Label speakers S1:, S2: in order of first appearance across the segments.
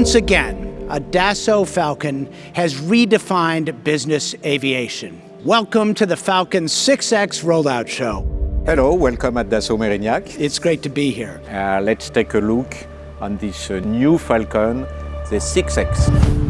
S1: Once again, a Dassault Falcon has redefined business aviation. Welcome to the Falcon 6X rollout show.
S2: Hello, welcome at Dassault Mérignac.
S1: It's great to be here.
S2: Uh, let's take a look on this uh, new Falcon, the 6X.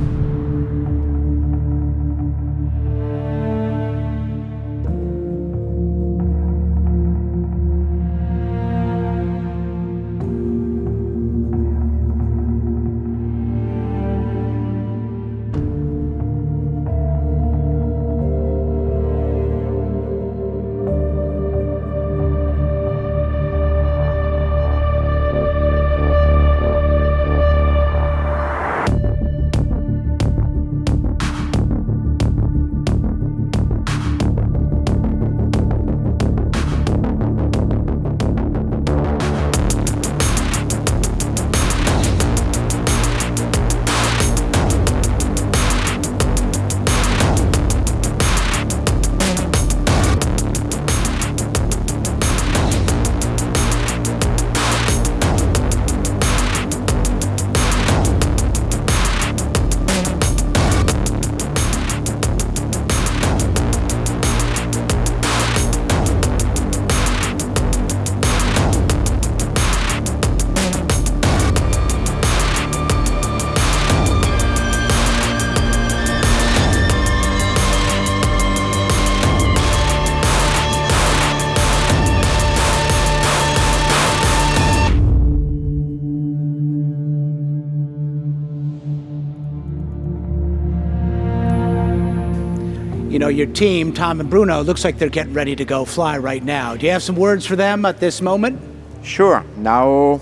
S1: You know, your team, Tom and Bruno, looks like they're getting ready to go fly right now. Do you have some words for them at this moment?
S2: Sure, now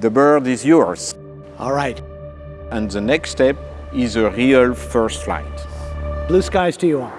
S2: the bird is yours.
S1: All right.
S2: And the next step is a real first flight.
S1: Blue skies to you all.